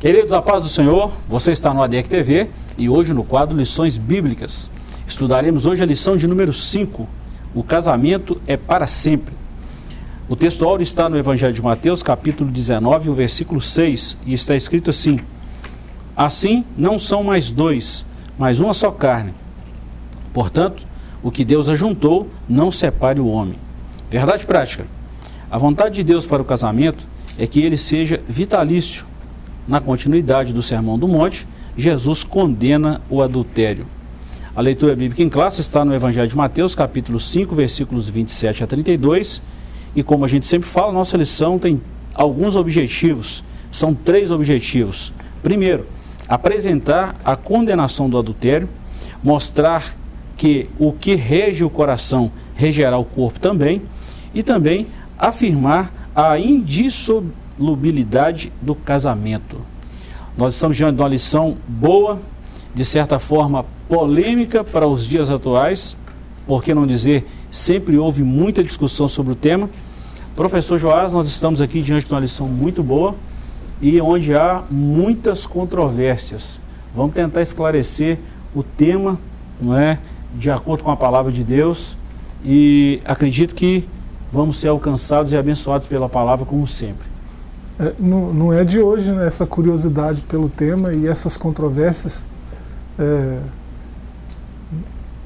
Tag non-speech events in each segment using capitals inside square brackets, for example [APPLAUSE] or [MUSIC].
Queridos, a paz do Senhor, você está no ADEC TV e hoje no quadro Lições Bíblicas. Estudaremos hoje a lição de número 5, o casamento é para sempre. O texto áureo está no Evangelho de Mateus, capítulo 19, o versículo 6, e está escrito assim: Assim não são mais dois, mas uma só carne. Portanto, o que Deus ajuntou, não separe o homem. Verdade prática. A vontade de Deus para o casamento é que ele seja vitalício. Na continuidade do Sermão do Monte, Jesus condena o adultério. A leitura bíblica em classe está no Evangelho de Mateus, capítulo 5, versículos 27 a 32. E como a gente sempre fala, nossa lição tem alguns objetivos. São três objetivos. Primeiro, apresentar a condenação do adultério, mostrar que o que rege o coração regerá o corpo também, e também afirmar a indissolubilidade do casamento. Nós estamos diante de uma lição boa, de certa forma polêmica para os dias atuais, por que não dizer, sempre houve muita discussão sobre o tema. Professor Joás, nós estamos aqui diante de uma lição muito boa e onde há muitas controvérsias. Vamos tentar esclarecer o tema, não é, de acordo com a palavra de Deus e acredito que vamos ser alcançados e abençoados pela palavra como sempre. É, não, não, é de hoje né, essa curiosidade pelo tema e essas controvérsias. É,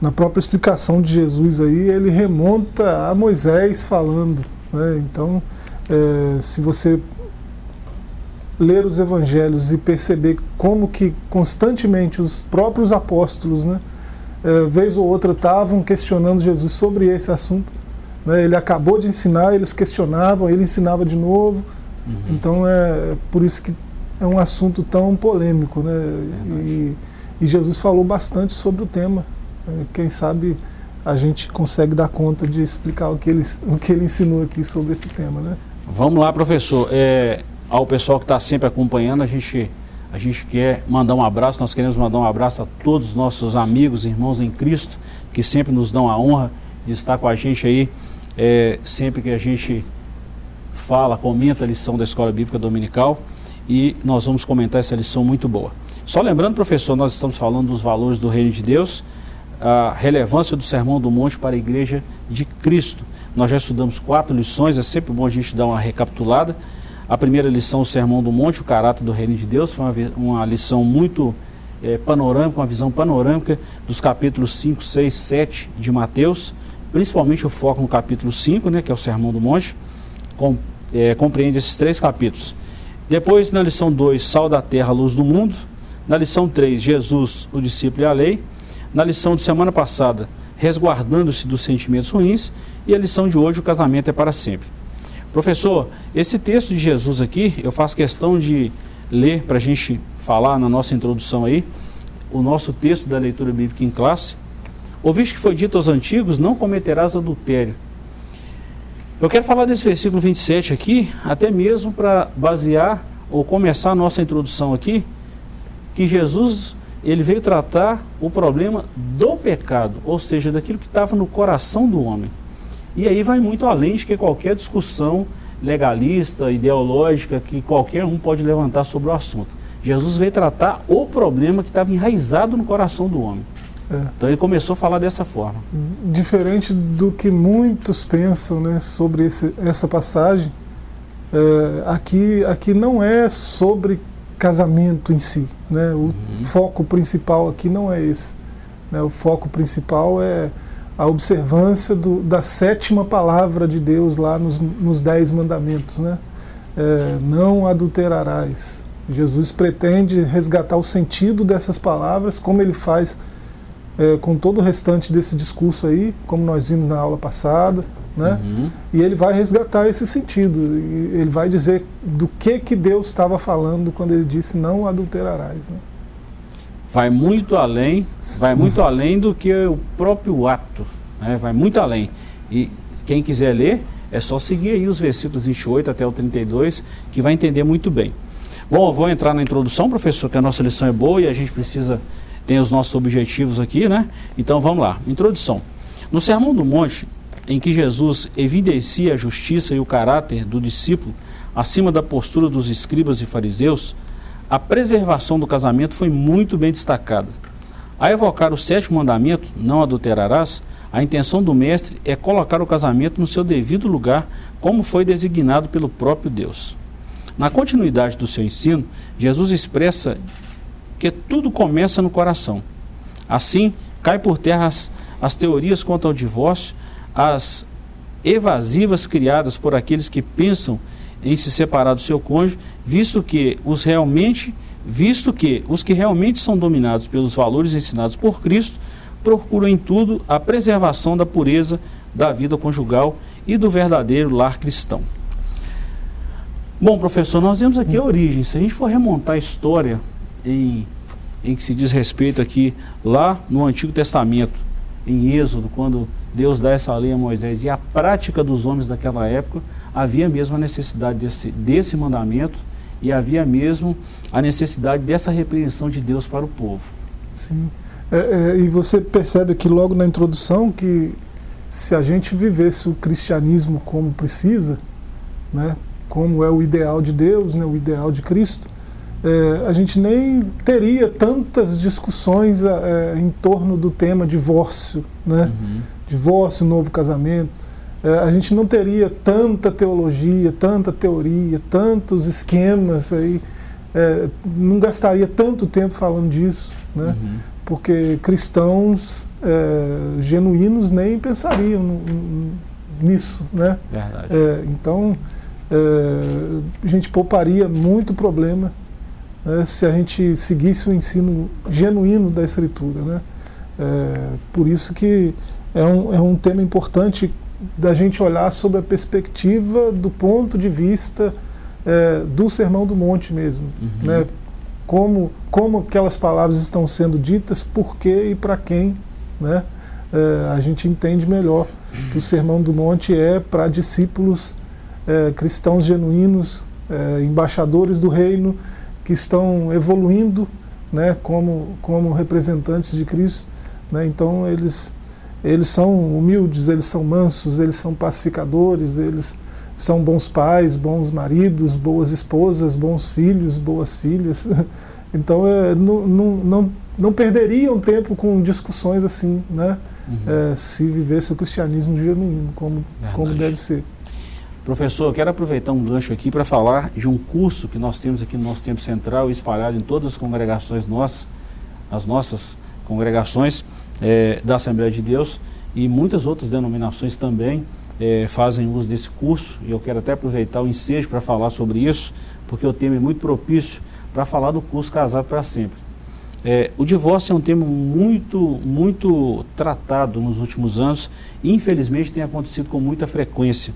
na própria explicação de Jesus aí, ele remonta a Moisés falando. Né? Então, é, se você ler os evangelhos e perceber como que constantemente os próprios apóstolos, né, é, vez ou outra, estavam questionando Jesus sobre esse assunto. Né? Ele acabou de ensinar, eles questionavam, ele ensinava de novo. Uhum. Então é, por isso que é um assunto tão polêmico. Né? E, e, Jesus falou bastante sobre o tema. É, quem sabe a gente consegue dar conta de explicar o que ele, o que ele ensinou aqui sobre esse tema. Né? Vamos lá, professor. É, ao pessoal que está sempre acompanhando, a gente, a gente quer mandar um abraço, nós queremos mandar um abraço a todos os nossos amigos, irmãos em Cristo, que sempre nos dão a honra de estar com a gente aí é, sempre que a gente fala, comenta a lição da Escola Bíblica Dominical e nós vamos comentar essa lição muito boa. Só lembrando, professor, nós estamos falando dos valores do Reino de Deus, a relevância do Sermão do Monte para a Igreja de Cristo. Nós já estudamos quatro lições, é sempre bom a gente dar uma recapitulada. A primeira lição, o Sermão do Monte, o caráter do Reino de Deus, foi uma, uma lição muito é, panorâmica, uma visão panorâmica dos capítulos 5, 6, 7 de Mateus principalmente o foco no capítulo 5, né, que é o Sermão do Monte, com, é, compreende esses três capítulos. Depois, na lição 2, Sal da Terra, Luz do Mundo. Na lição 3, Jesus, o discípulo e a lei. Na lição de semana passada, Resguardando-se dos sentimentos ruins. E a lição de hoje, o casamento é para sempre. Professor, esse texto de Jesus aqui, eu faço questão de ler para a gente falar na nossa introdução aí, o nosso texto da leitura bíblica em classe, Ouviste que foi dito aos antigos, não cometerás adultério. Eu quero falar desse versículo 27 aqui, até mesmo para basear ou começar a nossa introdução aqui, que Jesus ele veio tratar o problema do pecado, ou seja, daquilo que estava no coração do homem. E aí vai muito além de que qualquer discussão legalista, ideológica, que qualquer um pode levantar sobre o assunto. Jesus veio tratar o problema que estava enraizado no coração do homem. É. Então ele começou a falar dessa forma. Diferente do que muitos pensam né, sobre esse, essa passagem, é, aqui, aqui não é sobre casamento em si. Né? O uhum. foco principal aqui não é esse. Né? O foco principal é a observância do, da sétima palavra de Deus lá nos, nos dez mandamentos. Né? É, não adulterarás. Jesus pretende resgatar o sentido dessas palavras, como ele faz é, com todo o restante desse discurso aí, como nós vimos na aula passada, né? Uhum. E ele vai resgatar esse sentido. E ele vai dizer do que que Deus estava falando quando ele disse não adulterarás. Né? Vai muito além, vai muito além do que o próprio ato, né? Vai muito além. E quem quiser ler, é só seguir aí os versículos 28 até o 32, que vai entender muito bem. Bom, eu vou entrar na introdução, professor, que a nossa lição é boa e a gente precisa tem os nossos objetivos aqui, né? Então vamos lá. Introdução. No Sermão do Monte, em que Jesus evidencia a justiça e o caráter do discípulo acima da postura dos escribas e fariseus, a preservação do casamento foi muito bem destacada. A evocar o sétimo mandamento, não adulterarás, a intenção do mestre é colocar o casamento no seu devido lugar, como foi designado pelo próprio Deus. Na continuidade do seu ensino, Jesus expressa que tudo começa no coração. Assim, cai por terra as, as teorias quanto ao divórcio, as evasivas criadas por aqueles que pensam em se separar do seu cônjuge, visto que os realmente, visto que os que realmente são dominados pelos valores ensinados por Cristo, procuram em tudo a preservação da pureza da vida conjugal e do verdadeiro lar cristão. Bom, professor, nós vemos aqui a origem. Se a gente for remontar a história em, em que se diz respeito aqui lá no Antigo Testamento, em Êxodo, quando Deus dá essa lei a Moisés e a prática dos homens daquela época, havia mesmo a necessidade desse, desse mandamento e havia mesmo a necessidade dessa repreensão de Deus para o povo. Sim. É, é, e você percebe aqui logo na introdução que se a gente vivesse o cristianismo como precisa, né, como é o ideal de Deus, né, o ideal de Cristo, é, a gente nem teria tantas discussões é, em torno do tema divórcio, né? Uhum. divórcio, novo casamento. É, a gente não teria tanta teologia, tanta teoria, tantos esquemas aí, é, não gastaria tanto tempo falando disso, né? Uhum. porque cristãos é, genuínos nem pensariam nisso. Né? É, então, a gente pouparia muito problema né, se a gente seguisse o ensino genuíno da Escritura. Né? É, por isso que é um, é um tema importante da gente olhar sobre a perspectiva do ponto de vista é, do Sermão do Monte mesmo. Uhum. Né? Como, como aquelas palavras estão sendo ditas, por quê e para quem. Né? É, a gente entende melhor que o Sermão do Monte é para discípulos é, cristãos genuínos, é, embaixadores do reino, que estão evoluindo né, como, como representantes de Cristo. Né? Então eles, eles são humildes, eles são mansos, eles são pacificadores, eles são bons pais, bons maridos, boas esposas, bons filhos, boas filhas. [LAUGHS] Então é, não, não, não, não perderiam tempo com discussões assim, né? Uhum. É, se vivesse o cristianismo genuíno, como, como deve ser. Professor, eu quero aproveitar um gancho aqui para falar de um curso que nós temos aqui no nosso tempo central, espalhado em todas as congregações nossas, as nossas congregações é, da Assembleia de Deus e muitas outras denominações também é, fazem uso desse curso. E eu quero até aproveitar o ensejo para falar sobre isso, porque o tema é muito propício para falar do curso Casado para Sempre. É, o divórcio é um tema muito, muito tratado nos últimos anos e infelizmente tem acontecido com muita frequência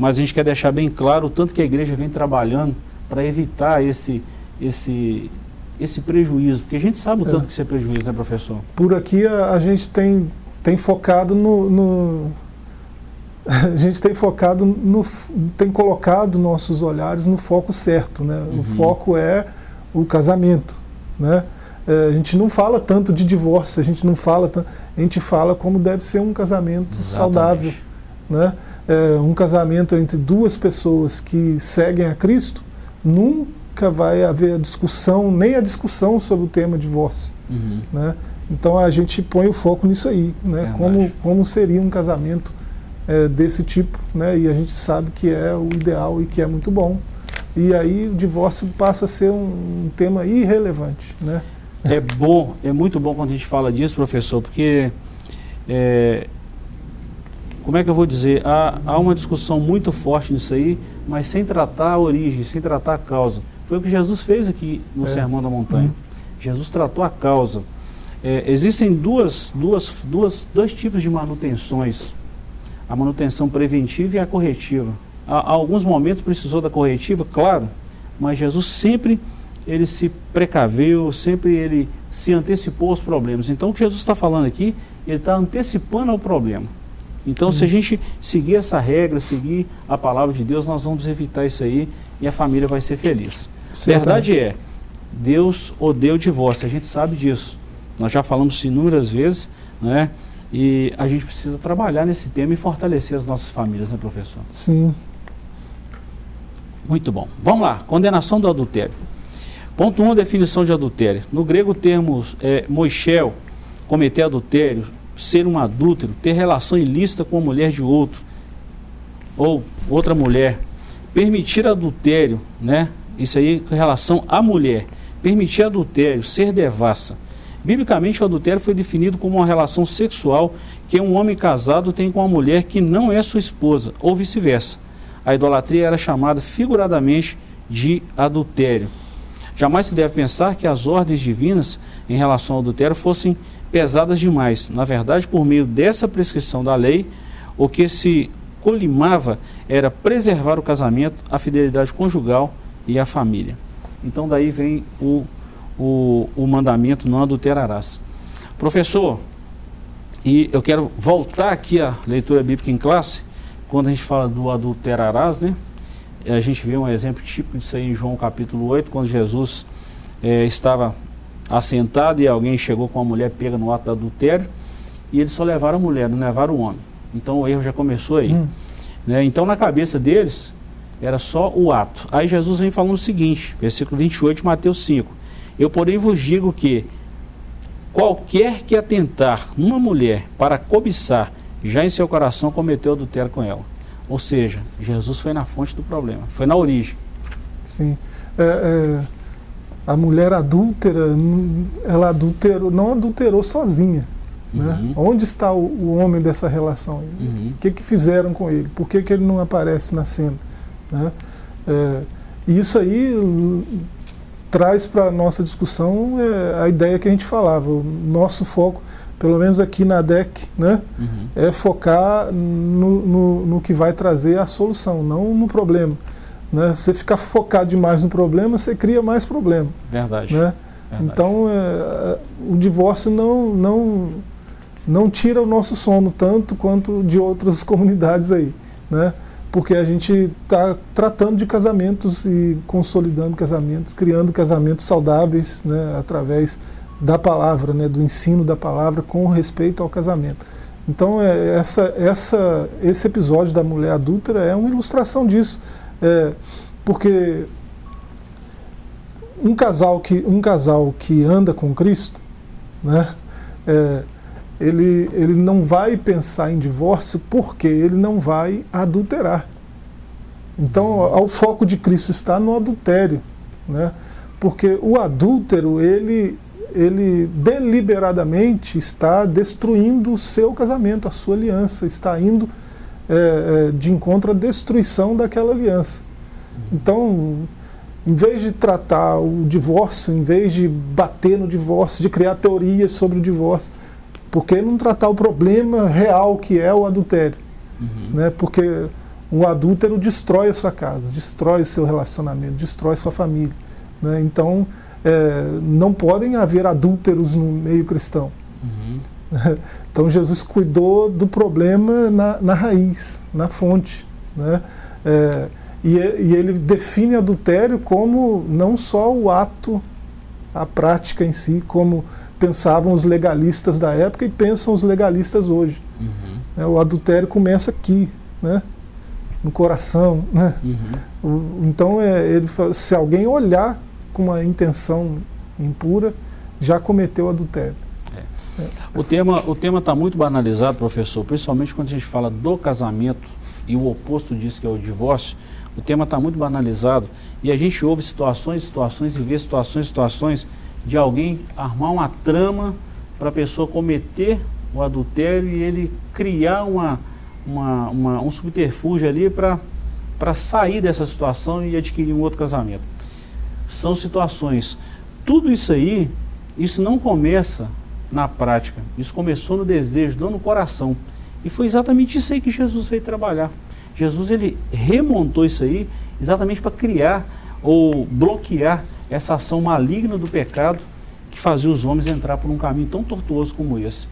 mas a gente quer deixar bem claro o tanto que a igreja vem trabalhando para evitar esse, esse, esse prejuízo, porque a gente sabe o tanto é. que isso é prejuízo, né, professor? Por aqui a, a gente tem, tem focado no, no, [LAUGHS] A gente tem focado no. tem colocado nossos olhares no foco certo, né? Uhum. O foco é o casamento, né? É, a gente não fala tanto de divórcio, a gente não fala, a gente fala como deve ser um casamento Exatamente. saudável, né? É, um casamento entre duas pessoas que seguem a Cristo, nunca vai haver discussão, nem a discussão sobre o tema divórcio. Uhum. Né? Então a gente põe o foco nisso aí, né? como, como seria um casamento é, desse tipo, né? e a gente sabe que é o ideal e que é muito bom. E aí o divórcio passa a ser um, um tema irrelevante. Né? É bom, é muito bom quando a gente fala disso, professor, porque é, como é que eu vou dizer, há, há uma discussão muito forte nisso aí, mas sem tratar a origem, sem tratar a causa. Foi o que Jesus fez aqui no é. Sermão da Montanha. Uhum. Jesus tratou a causa. É, existem duas, duas, duas, dois tipos de manutenções. A manutenção preventiva e a corretiva. Há, há alguns momentos precisou da corretiva, claro, mas Jesus sempre ele se precaveu, sempre ele se antecipou aos problemas. Então o que Jesus está falando aqui, ele está antecipando ao problema. Então, Sim. se a gente seguir essa regra, seguir a palavra de Deus, nós vamos evitar isso aí e a família vai ser feliz. Verdade é, Deus odeia o divórcio, a gente sabe disso. Nós já falamos isso inúmeras vezes, né? E a gente precisa trabalhar nesse tema e fortalecer as nossas famílias, né, professor? Sim. Muito bom. Vamos lá, condenação do adultério. Ponto 1, um, definição de adultério. No grego, o termo é, moixel, cometer adultério, ser um adúltero, ter relação ilícita com a mulher de outro, ou outra mulher. Permitir adultério, né? Isso aí com relação à mulher. Permitir adultério, ser devassa. Biblicamente, o adultério foi definido como uma relação sexual que um homem casado tem com uma mulher que não é sua esposa, ou vice-versa. A idolatria era chamada figuradamente de adultério. Jamais se deve pensar que as ordens divinas em relação ao adultério fossem pesadas demais. Na verdade, por meio dessa prescrição da lei, o que se colimava era preservar o casamento, a fidelidade conjugal e a família. Então daí vem o, o, o mandamento não adulterarás. Professor, e eu quero voltar aqui à leitura bíblica em classe, quando a gente fala do adulterarás, né? A gente vê um exemplo típico disso aí em João capítulo 8, quando Jesus é, estava assentado e alguém chegou com uma mulher pega no ato adultério, e eles só levaram a mulher, não levaram o homem. Então o erro já começou aí. Hum. Né? Então na cabeça deles era só o ato. Aí Jesus vem falando o seguinte, versículo 28 de Mateus 5. Eu porém vos digo que qualquer que atentar numa mulher para cobiçar, já em seu coração cometeu adultério com ela. Ou seja, Jesus foi na fonte do problema, foi na origem. Sim. É, é, a mulher adúltera, ela adulterou, não adulterou sozinha. Né? Uhum. Onde está o, o, homem dessa relação? Uhum. O que, que fizeram com ele? Por que, que ele não aparece na cena? Né? É, isso aí traz para a nossa discussão é, a ideia que a gente falava. O nosso foco, pelo menos aqui na DEC, né, uhum. é focar no, no, no, que vai trazer a solução, não no problema. Né? Você ficar focado demais no problema, você cria mais problema. Verdade. Né? Verdade. Então, é, o divórcio não, não, não tira o nosso sono tanto quanto de outras [LAUGHS] comunidades aí. Né? porque a gente está tratando de casamentos e consolidando casamentos, criando casamentos saudáveis né, através da palavra, né, do ensino da palavra com respeito ao casamento. Então é, essa, essa, esse episódio da mulher adúltera é uma ilustração disso, é, porque um casal que, um casal que anda com Cristo, né, é, ele, ele não vai pensar em divórcio porque ele não vai adulterar. Então, o foco de Cristo está no adultério, né? porque o adúltero, ele, ele deliberadamente está destruindo o seu casamento, a sua aliança, está indo é, é, de encontro à destruição daquela aliança. Então, em vez de tratar o divórcio, em vez de bater no divórcio, de criar teorias sobre o divórcio, por que não tratar o problema real que é o adultério? Uhum. Né? Porque o adúltero destrói a sua casa, destrói o seu relacionamento, destrói sua família. Né? Então, é, não podem haver adúlteros no meio cristão. [LAUGHS] Então, Jesus cuidou do problema na, na raiz, na fonte. Né? É, e, e ele define adultério como não só o ato, a prática em si, como pensavam os legalistas da época e pensam os legalistas hoje. Uhum. É, o adultério começa aqui, né? no coração. Né? Uhum. O, então, é, ele se alguém olhar com uma intenção impura, já cometeu adultério. O tema o tema está muito banalizado, professor, principalmente quando a gente fala do casamento e o oposto disso que é o divórcio. O tema está muito banalizado e a gente ouve situações, situações e vê situações, situações de alguém armar uma trama para a pessoa cometer o adultério e ele criar uma, uma, uma um subterfúgio ali para sair dessa situação e adquirir um outro casamento. São situações. Tudo isso aí, isso não começa na prática, isso começou no desejo, não no coração. E foi exatamente isso aí que Jesus veio trabalhar. Jesus ele remontou isso aí exatamente para criar ou bloquear essa ação maligna do pecado que fazia os homens entrar por um caminho tão tortuoso como esse.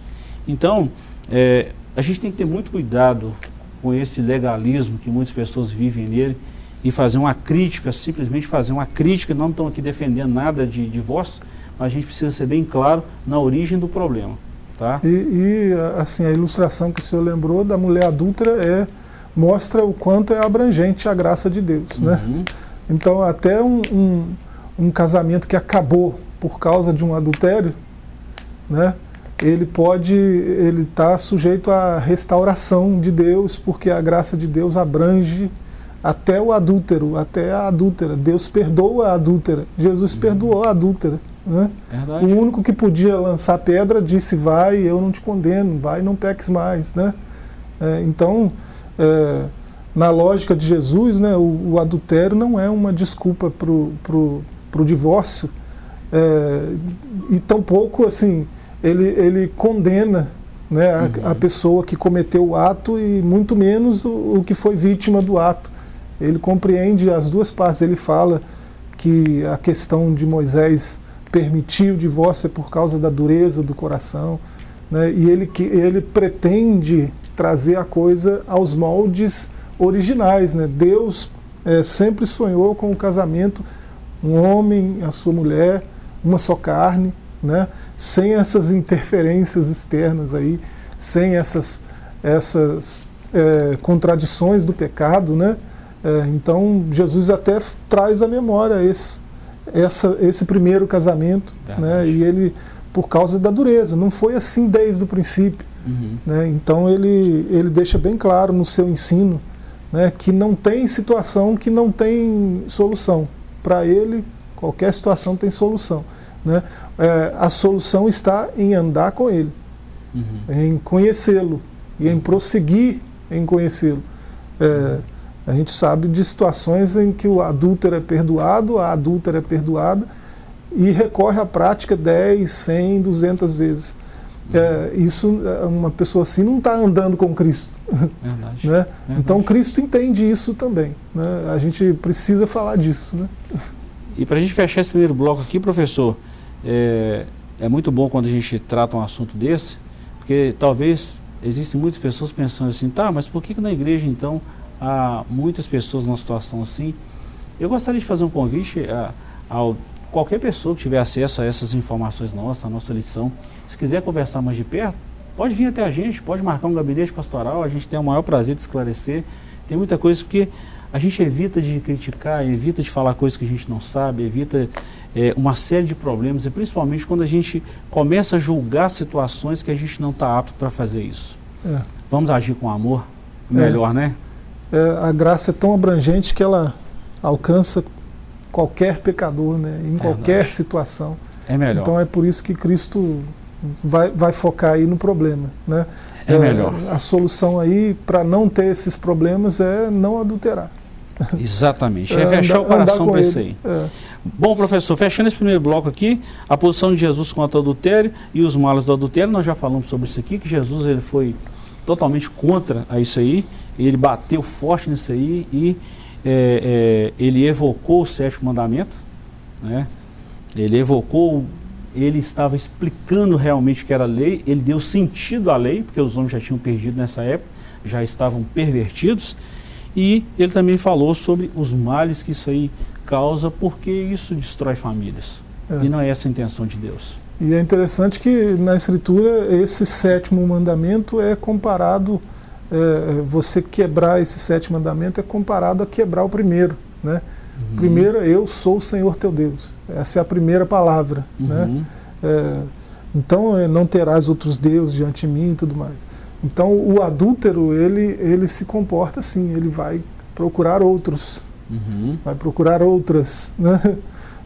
Então, é, a gente tem que ter muito cuidado com esse legalismo que muitas pessoas vivem nele e fazer uma crítica, simplesmente fazer uma crítica, não estão aqui defendendo nada de divórcio, a gente precisa ser bem claro na origem do problema. Tá? E, e assim, a ilustração que o senhor lembrou da mulher adúltera é, mostra o quanto é abrangente a graça de Deus. Né? Uhum. Então, até um, um um casamento que acabou por causa de um adultério, né? ele pode, ele está sujeito à restauração de Deus, porque a graça de Deus abrange até o adúltero, até a adúltera. Deus perdoa a adúltera. Jesus uhum. perdoou a adúltera. Né? O único que podia lançar pedra disse: Vai, eu não te condeno, vai, não peques mais. Né? É, então, é, na lógica de Jesus, né, o, o, adultério não é uma desculpa para o divórcio, é, e tampouco assim ele, ele condena né, a, uhum. a, pessoa que cometeu o ato e muito menos o, o, que foi vítima do ato. Ele compreende as duas partes. Ele fala que a questão de Moisés permitir o divórcio é por causa da dureza do coração, né, e ele, que, ele pretende trazer a coisa aos moldes originais. Né? Deus é, sempre sonhou com o casamento, um homem, a sua mulher, uma só carne, né? sem essas interferências externas aí, sem essas, essas é, contradições do pecado, né? É, então Jesus até traz à memória esse, essa, esse primeiro casamento, né? E ele por causa da dureza, não foi assim desde o princípio, uhum. né? Então ele ele deixa bem claro no seu ensino, né? Que não tem situação que não tem solução. Para ele qualquer situação tem solução. Né? É, a solução está em andar com Ele, uhum. em conhecê-lo e em prosseguir em conhecê-lo. É, a gente sabe de situações em que o adúltero é perdoado, a adúltera é perdoada e recorre à prática 10, 100, 200 vezes. É, isso, uma pessoa assim não está andando com Cristo. Verdade. [LAUGHS] né? Verdade. Então Cristo entende isso também. Né? A gente precisa falar disso. Né? E para a gente fechar esse primeiro bloco aqui, professor, é, é muito bom quando a gente trata um assunto desse, porque talvez existem muitas pessoas pensando assim, tá, mas por que, que na igreja então há muitas pessoas numa situação assim? Eu gostaria de fazer um convite a, a qualquer pessoa que tiver acesso a essas informações nossas, a nossa lição, se quiser conversar mais de perto, pode vir até a gente, pode marcar um gabinete pastoral, a gente tem o maior prazer de esclarecer. Tem muita coisa porque a gente evita de criticar, evita de falar coisas que a gente não sabe, evita é, uma série de problemas, e principalmente quando a gente começa a julgar situações que a gente não está apto para fazer isso. É. Vamos agir com amor, melhor, é. né? É, a graça é tão abrangente que ela alcança qualquer pecador, né? em qualquer situação. É melhor. Então é por isso que Cristo vai, vai focar aí no problema. Né? É, é melhor. A solução aí para não ter esses problemas é não adulterar. Exatamente, [LAUGHS] é, é fechar andar, o coração para isso aí. É. Bom, professor, fechando esse primeiro bloco aqui, a posição de Jesus contra o adultério e os males do adultério, nós já falamos sobre isso aqui, que Jesus ele foi totalmente contra a isso aí, ele bateu forte nisso aí e é, é, ele evocou o sétimo mandamento, né? ele evocou, ele estava explicando realmente o que era a lei, ele deu sentido à lei, porque os homens já tinham perdido nessa época, já estavam pervertidos, e ele também falou sobre os males que isso aí causa, porque isso destrói famílias. É. E não é essa a intenção de Deus. E é interessante que na Escritura esse sétimo mandamento é comparado, é, você quebrar esse sétimo mandamento é comparado a quebrar o primeiro. Né? Uhum. Primeiro, eu sou o Senhor teu Deus. Essa é a primeira palavra. Né? Uhum. Né? É, então, é, não terás outros deuses diante de mim e tudo mais. Então o adúltero, ele, ele se comporta assim, ele vai procurar outros, uhum. vai procurar outras. Né?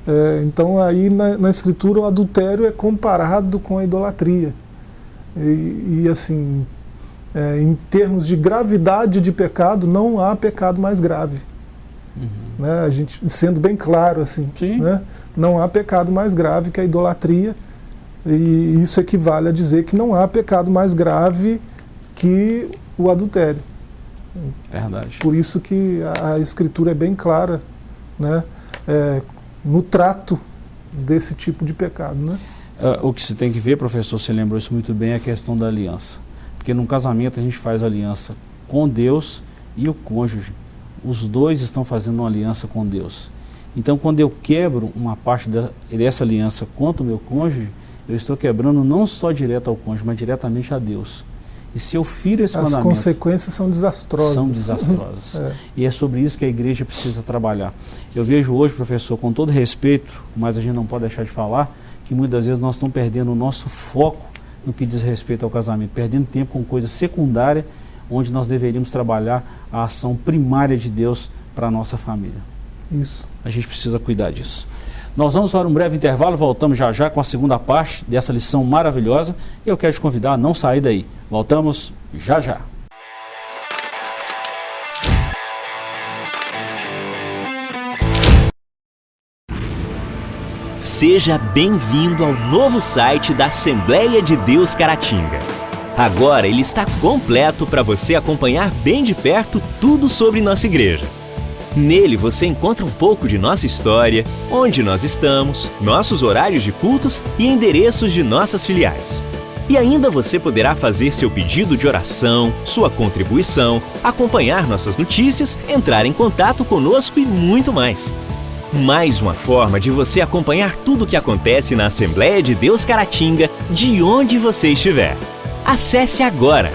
É, então aí na, na, escritura o adultério é comparado com a idolatria. E, e assim, é, em termos de gravidade de pecado, não há pecado mais grave. Uhum. Né? A gente, sendo bem claro assim, né? não há pecado mais grave que a idolatria. E isso equivale a dizer que não há pecado mais grave que o adultério. Verdade. Por isso que a, a escritura é bem clara né, é, no trato desse tipo de pecado. Né? Uh, o que se tem que ver, professor, você lembrou isso muito bem, é a questão da aliança. Porque num casamento a gente faz aliança com Deus e o cônjuge. Os dois estão fazendo uma aliança com Deus. Então, quando eu quebro uma parte dessa aliança contra o meu cônjuge, eu estou quebrando não só direto ao cônjuge, mas diretamente a Deus. E se eu firo esse As mandamento... As consequências são desastrosas. São [LAUGHS] desastrosas. é. E é sobre isso que a igreja precisa trabalhar. Eu vejo hoje, professor, com todo respeito, mas a gente não pode deixar de falar, que muitas vezes nós estamos perdendo o nosso foco no que diz respeito ao casamento, perdendo tempo com coisa secundária, onde nós deveríamos trabalhar a ação primária de Deus para a nossa família. Isso. A gente precisa cuidar disso. Nós vamos para um breve intervalo, voltamos já já com a segunda parte dessa lição maravilhosa. E eu quero te convidar a não sair daí. Voltamos já já. Seja bem-vindo ao novo site da Assembleia de Deus Caratinga. Agora ele está completo para você acompanhar bem de perto tudo sobre nossa igreja. Nele você encontra um pouco de nossa história, onde nós estamos, nossos horários de cultos e endereços de nossas filiais. E ainda você poderá fazer seu pedido de oração, sua contribuição, acompanhar nossas notícias, entrar em contato conosco e muito mais. Mais uma forma de você acompanhar tudo o que acontece na Assembleia de Deus Caratinga, de onde você estiver. Acesse agora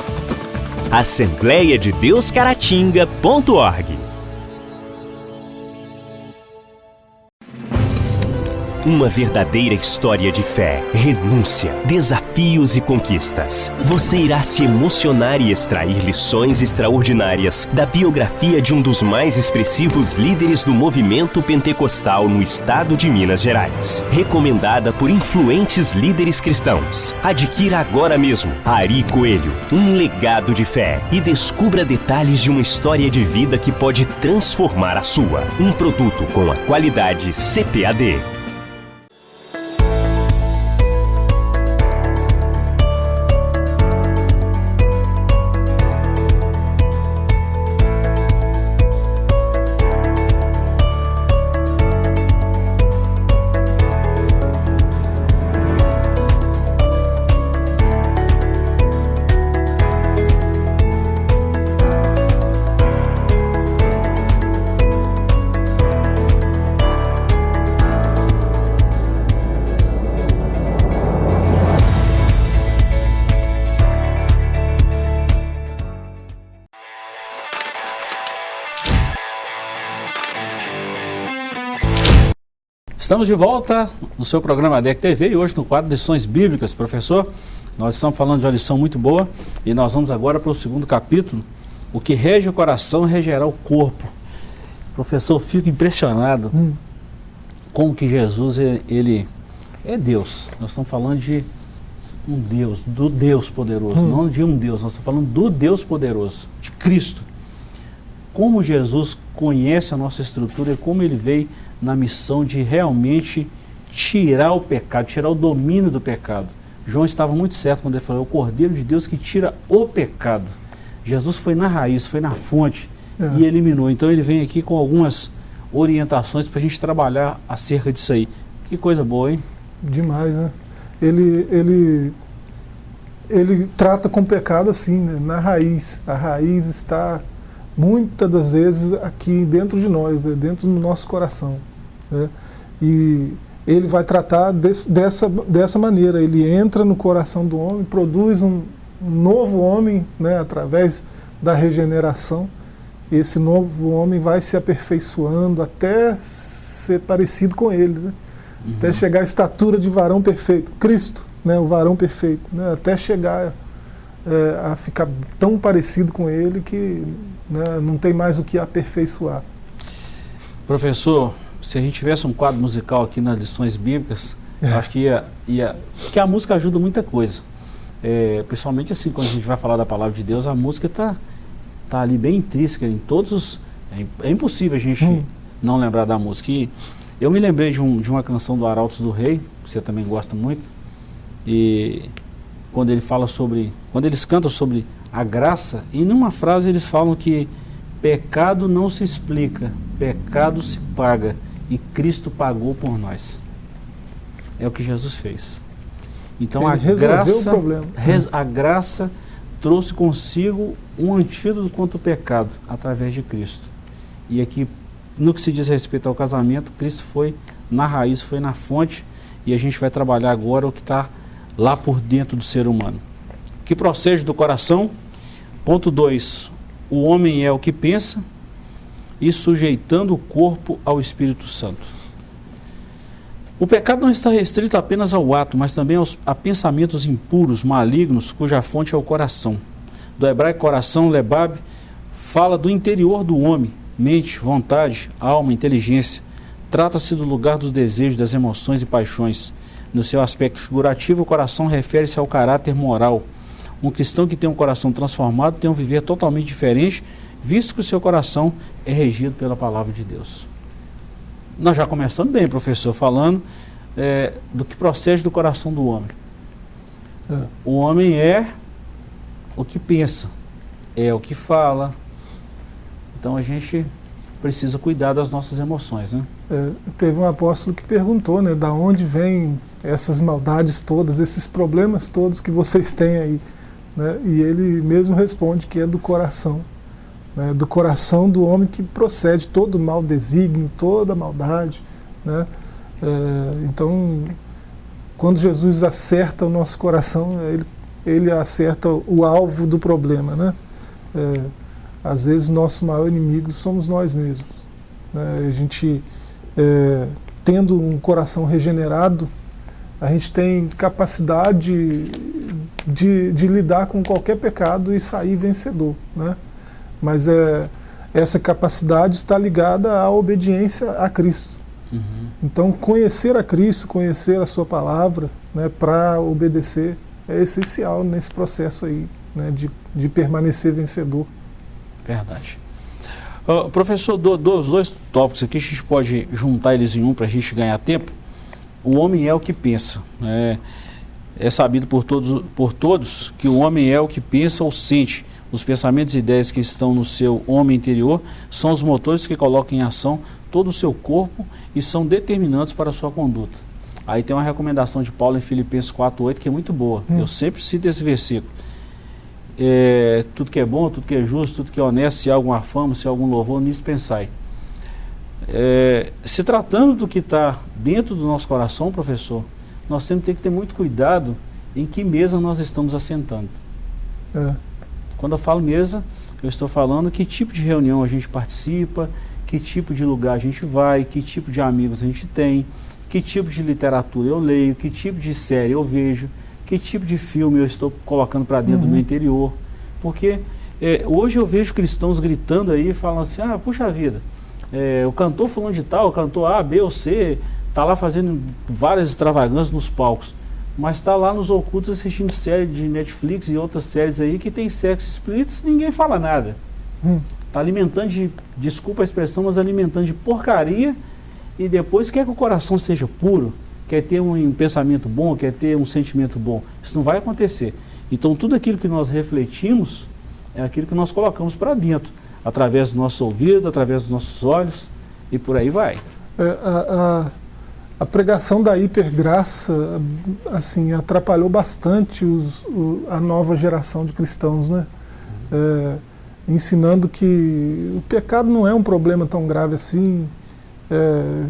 assembleiadedeuscaratinga.org. Uma verdadeira história de fé, renúncia, desafios e conquistas. Você irá se emocionar e extrair lições extraordinárias da biografia de um dos mais expressivos líderes do movimento pentecostal no estado de Minas Gerais. Recomendada por influentes líderes cristãos. Adquira agora mesmo Ari Coelho, um legado de fé e descubra detalhes de uma história de vida que pode transformar a sua. Um produto com a qualidade CPAD. Estamos de volta no seu programa DEC TV e hoje no quadro Lições Bíblicas. Professor, nós estamos falando de uma lição muito boa e nós vamos agora para o segundo capítulo, o que rege o coração regerá o corpo. Professor, fico impressionado hum. como que Jesus, ele é Deus. Nós estamos falando de um Deus, do Deus poderoso, hum. não de um Deus, nós estamos falando do Deus poderoso, de Cristo. Como Jesus conhece a nossa estrutura e como ele veio na missão de realmente tirar o pecado, tirar o domínio do pecado. João estava muito certo quando ele falou, é o Cordeiro de Deus que tira o pecado. Jesus foi na raiz, foi na fonte é. e eliminou. Então ele vem aqui com algumas orientações para a gente trabalhar acerca disso aí. Que coisa boa, hein? Demais, né? Ele, ele, ele trata com o pecado assim, né? na raiz. A raiz está muitas das vezes aqui dentro de nós, né, dentro do nosso coração. Né? E ele vai tratar desse, dessa, dessa maneira, ele entra no coração do homem, produz um, um novo homem né, através da regeneração. Esse novo homem vai se aperfeiçoando até ser parecido com ele, né? uhum. até chegar à estatura de varão perfeito, Cristo, né, o varão perfeito, né, até chegar é, a ficar tão parecido com ele que né, não tem mais o que aperfeiçoar. Professor, se a gente tivesse um quadro musical aqui nas lições bíblicas, é. acho que ia, ia. Porque a música ajuda muita coisa. É, principalmente assim, quando a gente vai falar da palavra de Deus, a música está tá ali bem intrínseca em todos os. É, é impossível a gente hum. não lembrar da música. E eu me lembrei de, um, de uma canção do Arautos do Rei, que você também gosta muito, e quando ele fala sobre, quando eles cantam sobre a graça, e numa frase eles falam que pecado não se explica, pecado se paga, e Cristo pagou por nós. É o que Jesus fez. Então ele a graça, a graça trouxe consigo um antídoto contra o pecado através de Cristo. E aqui, no que se diz respeito ao casamento, Cristo foi na raiz, foi na fonte, e a gente vai trabalhar agora o que está lá por dentro do ser humano. que procede do coração. Ponto 2. O homem é o que pensa e sujeitando o corpo ao Espírito Santo. O pecado não está restrito apenas ao ato, mas também aos, a pensamentos impuros, malignos, cuja fonte é o coração. Do hebraico coração, lebab, fala do interior do homem, mente, vontade, alma, inteligência. Trata-se do lugar dos desejos, das emoções e paixões. No seu aspecto figurativo, o coração refere-se ao caráter moral. Um cristão que tem um coração transformado tem um viver totalmente diferente visto que o seu coração é regido pela palavra de Deus. Nós já começamos bem, professor, falando é, do que procede do coração do homem. É. O homem é o que pensa, é o que fala. Então a gente precisa cuidar das nossas emoções, né? É, teve um apóstolo que perguntou, né, da onde vêm essas maldades todas, esses problemas todos que vocês têm aí, né? E ele mesmo responde que é do coração né, do coração do homem que procede todo o mal desígnio, toda a maldade. Né? É, então, quando Jesus acerta o nosso coração, ele, ele acerta o alvo do problema. Né? É, às vezes, nosso maior inimigo somos nós mesmos. Né? A gente, é, tendo um coração regenerado, a gente tem capacidade de, de lidar com qualquer pecado e sair vencedor. Né? Mas é, essa capacidade está ligada à obediência a Cristo. Uhum. Então, conhecer a Cristo, conhecer a Sua palavra, né, para obedecer, é essencial nesse processo aí, né, de, de permanecer vencedor. Verdade. Uh, professor, do, dos dois tópicos aqui, a gente pode juntar eles em um para a gente ganhar tempo. O homem é o que pensa. Né? É sabido por todos, por todos que o homem é o que pensa ou sente os pensamentos e ideias que estão no seu homem interior são os motores que colocam em ação todo o seu corpo e são determinantes para a sua conduta. Aí tem uma recomendação de Paulo em Filipenses 4,8 que é muito boa. Hum. Eu sempre cito esse versículo. É, tudo que é bom, tudo que é justo, tudo que é honesto, se há alguma fama, se há algum louvor, nisso pensai. É, se tratando do que está dentro do nosso coração, professor, nós temos que ter muito cuidado em que mesa nós estamos assentando. É. Quando eu falo mesa, eu estou falando que tipo de reunião a gente participa, que tipo de lugar a gente vai, que tipo de amigos a gente tem, que tipo de literatura eu leio, que tipo de série eu vejo, que tipo de filme eu estou colocando para dentro uhum. do meu interior. Porque é, hoje eu vejo cristãos gritando aí, falando assim, ah, puxa vida, é, o cantor falando de tal, o cantor A, B ou C, está lá fazendo várias extravagâncias nos palcos mas está lá nos ocultos assistindo série de Netflix e outras séries aí que tem sexo explícito ninguém fala nada. Está hum. alimentando de, desculpa a expressão, mas alimentando de porcaria e depois quer que o coração seja puro, quer ter um, um pensamento bom, quer ter um sentimento bom. Isso não vai acontecer. Então tudo aquilo que nós refletimos é aquilo que nós colocamos para dentro, através do nosso ouvido, através dos nossos olhos e por aí vai. A a pregação da hipergraça assim atrapalhou bastante os, o, a nova geração de cristãos, né? É, ensinando que o pecado não é um problema tão grave assim, é,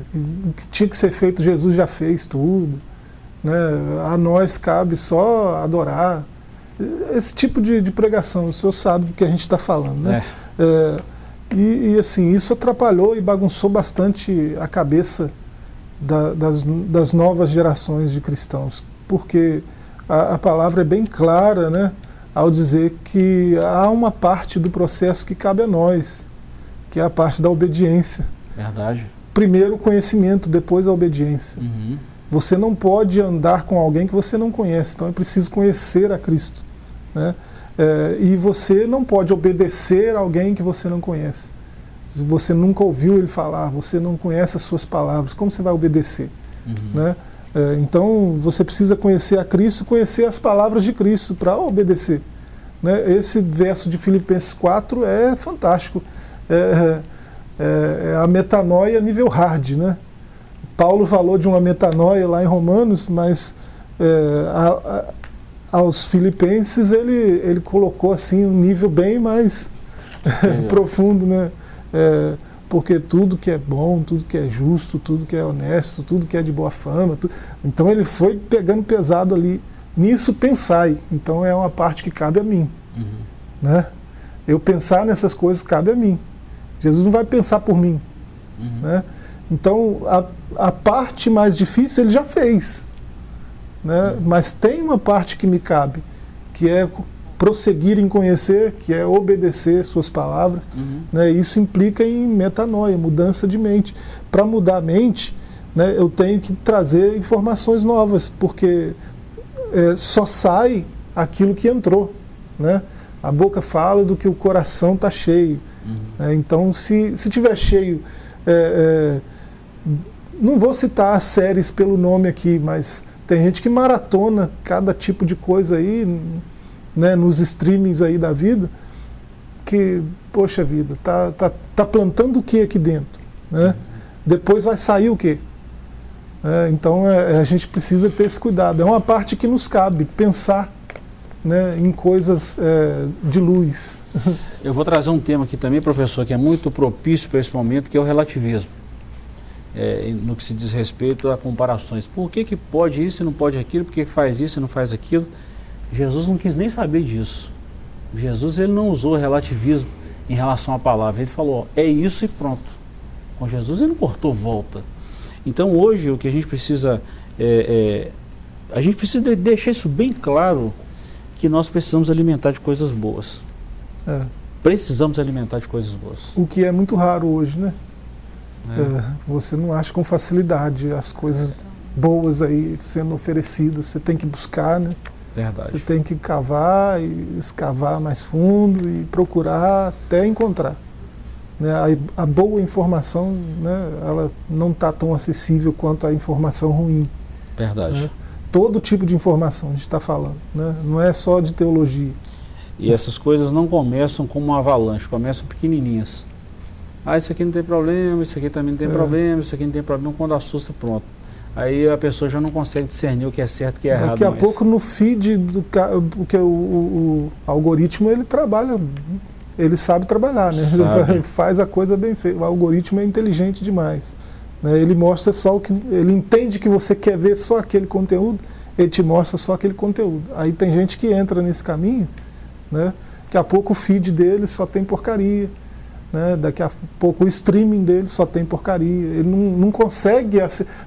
que tinha que ser feito, Jesus já fez tudo, né? a nós cabe só adorar. Esse tipo de, de pregação, o senhor sabe do que a gente está falando, né? É. é. E, e assim, isso atrapalhou e bagunçou bastante a cabeça da, das, das, novas gerações de cristãos, porque a, a, palavra é bem clara né, ao dizer que há uma parte do processo que cabe a nós, que é a parte da obediência. Verdade. Primeiro o conhecimento, depois a obediência. Uhum. Você não pode andar com alguém que você não conhece, então é preciso conhecer a Cristo. Né? É, e você não pode obedecer a alguém que você não conhece você nunca ouviu ele falar, você não conhece as suas palavras, como você vai obedecer? Uhum. Né? É, então você precisa conhecer a Cristo, conhecer as palavras de Cristo para obedecer. Né? Esse verso de Filipenses 4 é fantástico. É, é, é a metanoia nível hard. Né? Paulo falou de uma metanoia lá em Romanos, mas é, a, a, aos filipenses ele, ele colocou assim um nível bem mais [LAUGHS] profundo, né? É, porque tudo que é bom, tudo que é justo, tudo que é honesto, tudo que é de boa fama. Tu... Então ele foi pegando pesado ali nisso pensai. Então é uma parte que cabe a mim. Uhum. Né? Eu pensar nessas coisas cabe a mim. Jesus não vai pensar por mim. Uhum. Né? Então a, a parte mais difícil ele já fez. Né? Uhum. Mas tem uma parte que me cabe, que é prosseguir em conhecer, que é obedecer suas palavras. Uhum. Né? Isso implica em metanoia, mudança de mente. Para mudar a mente, né, eu tenho que trazer informações novas, porque é, só sai aquilo que entrou. Né? A boca fala do que o coração está cheio. Uhum. Né? Então, se, se tiver cheio, é, é, não vou citar as séries pelo nome aqui, mas tem gente que maratona cada tipo de coisa aí, né, nos streamings aí da vida, que, poxa vida, tá, tá, tá plantando o que aqui dentro? Né? Depois vai sair o que? É, então é, a gente precisa ter esse cuidado. É uma parte que nos cabe, pensar né, em coisas é, de luz. [LAUGHS] Eu vou trazer um tema aqui também, professor, que é muito propício para esse momento, que é o relativismo. É, no que se diz respeito a comparações. Por que, que pode isso e não pode aquilo? Por que, que faz isso e não faz aquilo? Jesus não quis nem saber disso. Jesus ele não usou relativismo em relação à palavra. Ele falou, é isso e pronto. Com Jesus ele não cortou volta. Então hoje o que a gente precisa é, é, a gente precisa deixar isso bem claro que nós precisamos alimentar de coisas boas. É. Precisamos alimentar de coisas boas. O que é muito raro hoje, né? É. É, você não acha com facilidade as coisas boas aí sendo oferecidas. Você tem que buscar, né? Verdade. Você tem que cavar e escavar mais fundo e procurar até encontrar. Né, a, a, boa informação, né, ela não está tão acessível quanto a informação ruim. Verdade. Né? Todo tipo de informação a gente está falando, né? não é só de teologia. E essas coisas não começam como uma avalanche, começam pequenininhas. Ah, isso aqui não tem problema, isso aqui também não tem é. problema, isso aqui não tem problema, quando assusta, pronto. Aí a pessoa já não consegue discernir o que é certo e o que é errado. Daqui a mais. pouco no feed do porque o, o, o algoritmo ele trabalha ele sabe trabalhar, né? Sabe. Ele [LAUGHS] faz a coisa bem feita. O algoritmo é inteligente demais. Né? Ele mostra só o que. Ele entende que você quer ver só aquele conteúdo, ele te mostra só aquele conteúdo. Aí tem gente que entra nesse caminho, né? Daqui a pouco o feed dele só tem porcaria. Né? Daqui a pouco o streaming dele só tem porcaria. Ele não, não consegue,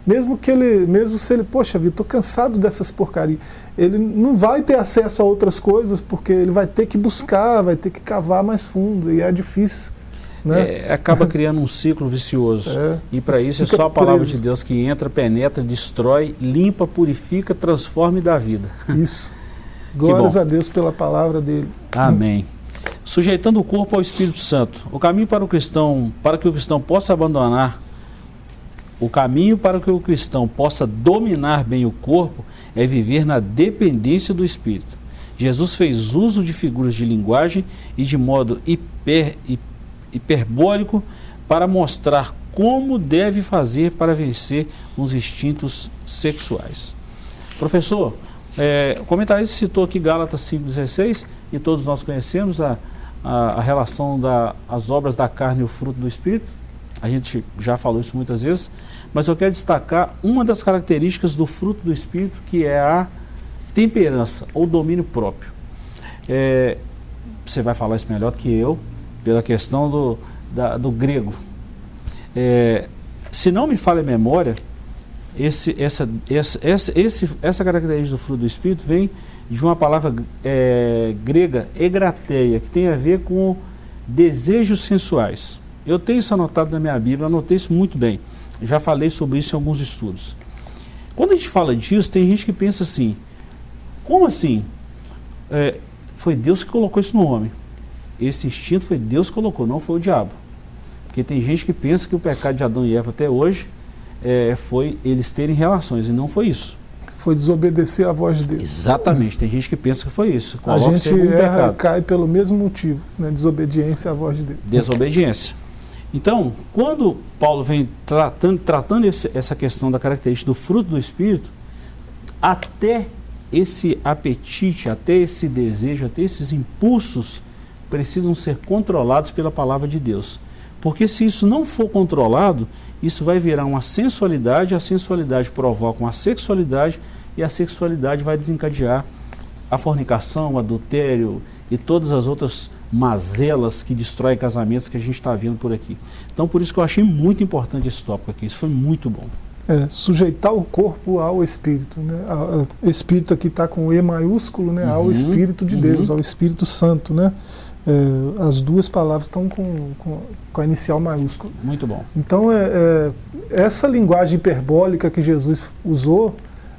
mesmo que ele, mesmo se ele, poxa vida, estou cansado dessas porcarias, ele não vai ter acesso a outras coisas porque ele vai ter que buscar, vai ter que cavar mais fundo e é difícil. Né? É, acaba criando um ciclo vicioso. É, e para isso é só a palavra preso. de Deus que entra, penetra, destrói, limpa, purifica, transforma e dá vida. Isso. Glórias a Deus pela palavra dele. Amém sujeitando o corpo ao Espírito Santo. O caminho para o cristão, para que o cristão possa abandonar, o caminho para que o cristão possa dominar bem o corpo é viver na dependência do Espírito. Jesus fez uso de figuras de linguagem e de modo hiper, hiperbólico para mostrar como deve fazer para vencer os instintos sexuais. Professor, é, o comentarista citou aqui Gálatas 5,16 e todos nós conhecemos a, a, a relação das obras da carne e o fruto do Espírito. A gente já falou isso muitas vezes, mas eu quero destacar uma das características do fruto do Espírito, que é a temperança ou domínio próprio. É, você vai falar isso melhor que eu, pela questão do, da, do grego. É, se não me falha a memória, esse, essa, essa, esse, essa característica do fruto do Espírito vem de uma palavra é, grega, egrateia, que tem a ver com desejos sensuais. Eu tenho isso anotado na minha Bíblia, anotei isso muito bem. Já falei sobre isso em alguns estudos. Quando a gente fala disso, tem gente que pensa assim, como assim? É, foi Deus que colocou isso no homem. Esse instinto foi Deus que colocou, não foi o diabo. Porque tem gente que pensa que o pecado de Adão e Eva até hoje é, foi eles terem relações, e não foi isso. Foi desobedecer à voz de Deus. Exatamente, tem gente que pensa que foi isso. a gente erra, cai pelo mesmo motivo, né? desobediência à voz de Deus. Desobediência. Então, quando Paulo vem tratando, tratando esse, essa questão da característica do fruto do Espírito, até esse apetite, até esse desejo, até esses impulsos precisam ser controlados pela palavra de Deus. Porque se isso não for controlado, isso vai virar uma sensualidade, a sensualidade provoca uma sexualidade, e a sexualidade vai desencadear a fornicação, o adultério e todas as outras mazelas que destroem casamentos que a gente está vendo por aqui. Então, por isso que eu achei muito importante esse tópico aqui. Isso foi muito bom. É, sujeitar o corpo ao Espírito. Né? O Espírito aqui está com E maiúsculo, né? Uhum, ao Espírito de uhum. Deus, ao Espírito Santo. Né? É, as duas palavras estão com, com, com, a inicial maiúscula. Muito bom. Então, é, é essa linguagem hiperbólica que Jesus usou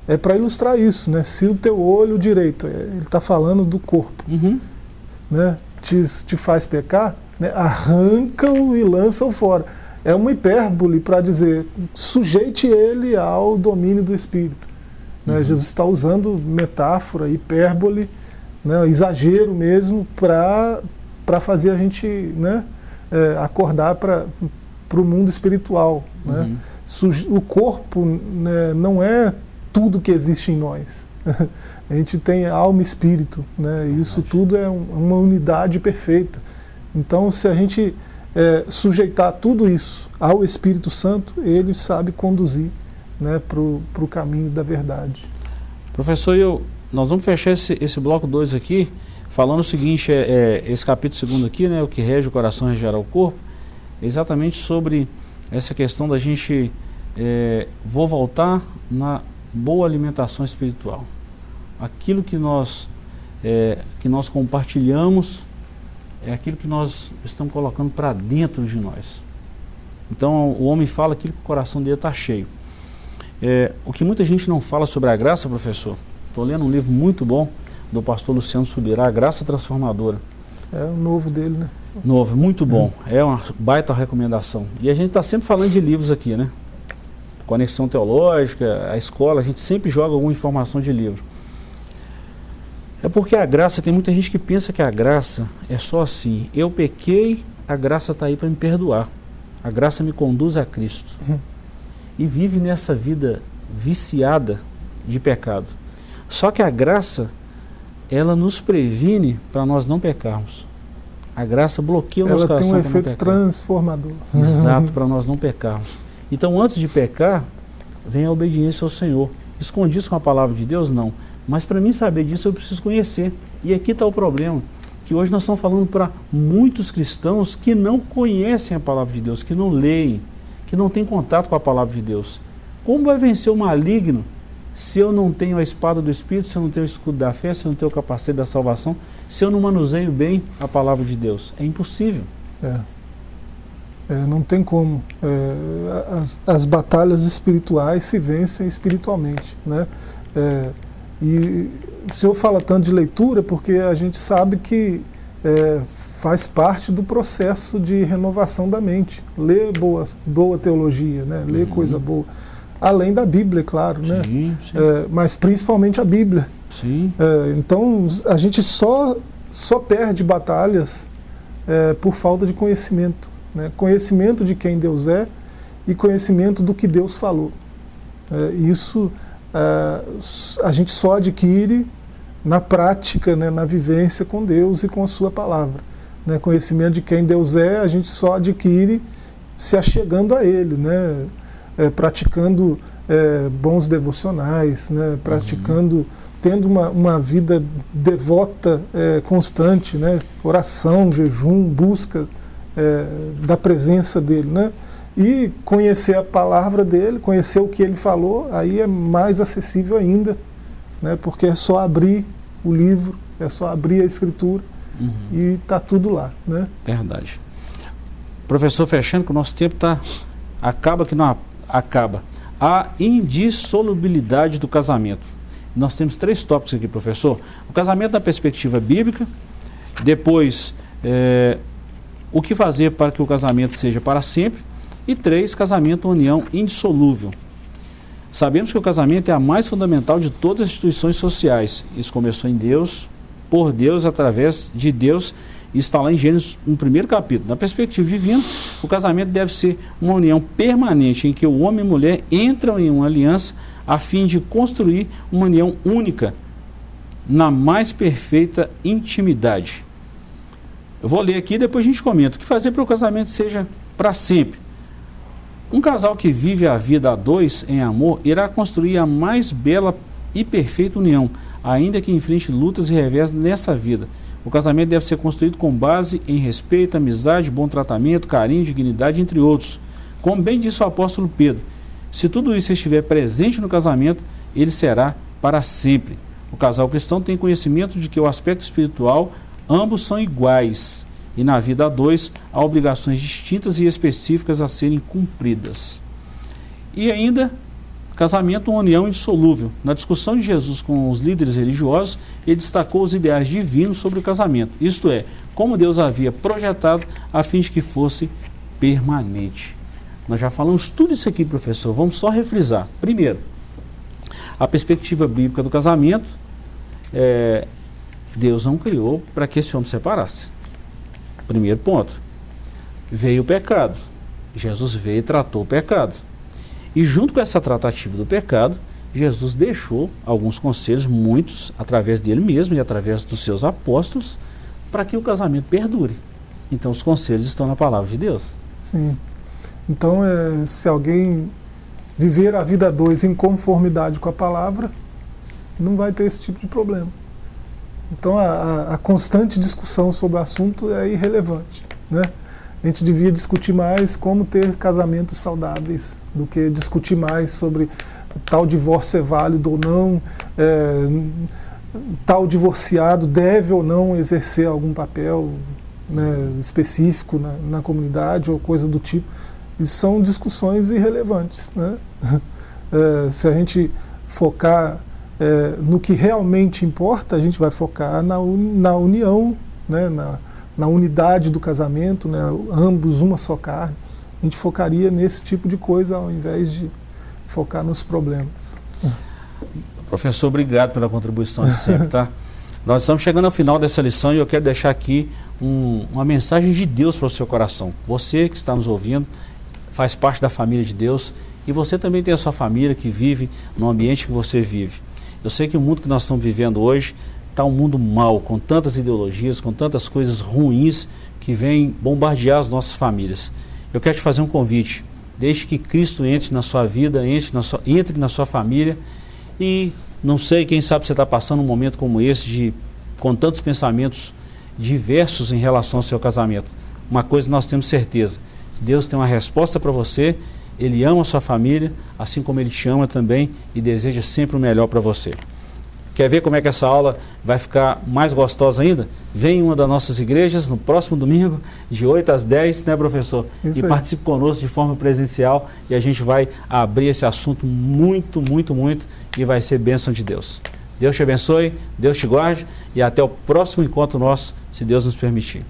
é para ilustrar isso. Né? Se o teu olho direito, é, ele está falando do corpo, uhum. né? te, te faz pecar, né? arranca-o e lança-o fora é uma hipérbole para dizer sujeite ele ao domínio do Espírito. Né? Uhum. Jesus está usando metáfora, hipérbole, né? exagero mesmo, para fazer a gente né? É, acordar para o mundo espiritual. Né? Uhum. O corpo né, não é tudo que existe em nós. [LAUGHS] a gente tem alma e espírito, né? e isso tudo é um, uma unidade perfeita. Então, se a gente é, sujeitar tudo isso ao Espírito Santo, ele sabe conduzir né, para o caminho da verdade. Professor, eu, nós vamos fechar esse, esse bloco 2 aqui, falando o seguinte, é, é, esse capítulo segundo aqui, né, o que rege o coração regerá o corpo, exatamente sobre essa questão da gente, é, vou voltar na boa alimentação espiritual. Aquilo que nós, é, que nós compartilhamos é aquilo que nós estamos colocando para dentro de nós. Então o homem fala aquilo que o coração dele está cheio. É, o que muita gente não fala sobre a graça, professor, estou lendo um livro muito bom do pastor Luciano Subirá, A Graça Transformadora. É o novo dele, né? Novo, muito bom. É uma baita recomendação. E a gente está sempre falando de livros aqui, né? Conexão Teológica, a escola, a gente sempre joga alguma informação de livro. É porque a graça, tem muita gente que pensa que a graça é só assim. Eu pequei, a graça está aí para me perdoar. A graça me conduz a Cristo. Uhum. E vive nessa vida viciada de pecado. Só que a graça, ela nos previne para nós não pecarmos. A graça bloqueia o ela nosso coração. Ela tem um efeito transformador. Exato, [LAUGHS] para nós não pecarmos. Então, antes de pecar, vem a obediência ao Senhor. Escondido com a palavra de Deus? Não. Mas para mim saber disso eu preciso conhecer. E aqui está o problema, que hoje nós estamos falando para muitos cristãos que não conhecem a palavra de Deus, que não leem, que não têm contato com a palavra de Deus. Como vai vencer o maligno se eu não tenho a espada do Espírito, se eu não tenho o escudo da fé, se eu não tenho o capacete da salvação, se eu não manuseio bem a palavra de Deus? É impossível. É. É, não tem como. É, as, as, batalhas espirituais se vencem espiritualmente. Né? É, e o senhor fala tanto de leitura porque a gente sabe que é, faz parte do processo de renovação da mente. Ler boa, boa teologia, né? ler uhum. coisa boa. Além da Bíblia, claro, né? sim, né? Sim. É, mas principalmente a Bíblia. É, então a gente só, só perde batalhas é, por falta de conhecimento. Né? Conhecimento de quem Deus é e conhecimento do que Deus falou. É, isso uh, a gente só adquire na prática, né, na vivência com Deus e com a sua palavra. Né, conhecimento de quem Deus é, a gente só adquire se achegando a Ele, né, é, praticando é, bons devocionais, né, praticando, uhum. tendo uma, uma vida devota é, constante, né, oração, jejum, busca da presença dEle. Né, e conhecer a palavra dele, conhecer o que ele falou, aí é mais acessível ainda, né? porque é só abrir o livro, é só abrir a escritura uhum. e está tudo lá. Né? Verdade. Professor, fechando que o nosso tempo tá, acaba que não acaba. A indissolubilidade do casamento. Nós temos três tópicos aqui, professor. O casamento da perspectiva bíblica, depois é, o que fazer para que o casamento seja para sempre e três, casamento união indissolúvel. Sabemos que o casamento é a mais fundamental de todas as instituições sociais. Isso começou em Deus, por Deus, através de Deus, e está lá em Gênesis, no primeiro capítulo. Na perspectiva divina, o casamento deve ser uma união permanente em que o homem e a mulher entram em uma aliança a fim de construir uma união única na mais perfeita intimidade. Eu vou ler aqui e depois a gente comenta. O que fazer para o casamento seja para sempre? Um casal que vive a vida a dois em amor irá construir a mais bela e perfeita união, ainda que enfrente lutas e revés nessa vida. O casamento deve ser construído com base em respeito, amizade, bom tratamento, carinho, dignidade, entre outros. Como bem disse o apóstolo Pedro, se tudo isso estiver presente no casamento, ele será para sempre. O casal cristão tem conhecimento de que o aspecto espiritual ambos são iguais e na vida a dois há obrigações distintas e específicas a serem cumpridas. E ainda, casamento uma união indissolúvel. Na discussão de Jesus com os líderes religiosos, ele destacou os ideais divinos sobre o casamento, isto é, como Deus havia projetado a fim de que fosse permanente. Nós já falamos tudo isso aqui, professor, vamos só refrisar. Primeiro, a perspectiva bíblica do casamento, é, Deus não criou para que esse homem separasse. Primeiro ponto. Veio o pecado. Jesus veio e tratou o pecado. E junto com essa tratativa do pecado, Jesus deixou alguns conselhos, muitos, através dele mesmo e através dos seus apóstolos, para que o casamento perdure. Então os conselhos estão na palavra de Deus. Sim. Então, é, se alguém viver a vida dois em conformidade com a palavra, não vai ter esse tipo de problema. Então a, a, constante discussão sobre o assunto é irrelevante. Né? A gente devia discutir mais como ter casamentos saudáveis do que discutir mais sobre tal divórcio é válido ou não, é, tal divorciado deve ou não exercer algum papel né, específico na, na, comunidade ou coisa do tipo. E são discussões irrelevantes. Né? [LAUGHS] É, se a gente focar é, no que realmente importa, a gente vai focar na, na união, né, na, na unidade do casamento, né, ambos uma só carne. A gente focaria nesse tipo de coisa ao invés de focar nos problemas. Professor, obrigado pela contribuição de sempre, tá? [LAUGHS] Nós estamos chegando ao final dessa lição e eu quero deixar aqui um, uma mensagem de Deus para o seu coração. Você que está nos ouvindo faz parte da família de Deus e você também tem a sua família que vive no ambiente que você vive. Eu sei que o mundo que nós estamos vivendo hoje está um mundo mau, com tantas ideologias, com tantas coisas ruins que vêm bombardear as nossas famílias. Eu quero te fazer um convite. Deixe que Cristo entre na sua vida, entre na sua, entre na sua família. E não sei, quem sabe você está passando um momento como esse, de, com tantos pensamentos diversos em relação ao seu casamento. Uma coisa nós temos certeza: Deus tem uma resposta para você ele ama a sua família, assim como ele te ama também e deseja sempre o melhor para você. Quer ver como é que essa aula vai ficar mais gostosa ainda? Vem em uma das nossas igrejas no próximo domingo, de 8 às 10, né, professor? Isso e aí. participe conosco de forma presencial e a gente vai abrir esse assunto muito, muito, muito e vai ser bênção de Deus. Deus te abençoe, Deus te guarde e até o próximo encontro nosso, se Deus nos permitir.